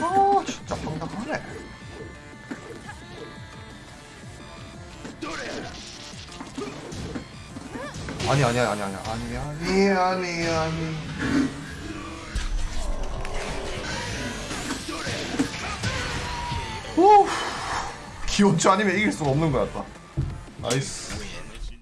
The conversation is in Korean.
아 진짜 황당하네. 아니 아니 아니 아니 아니 아니 아니 아니. 오 기원주 아니면 이길 수가 없는 거였다 nice.